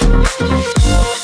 どうぞ。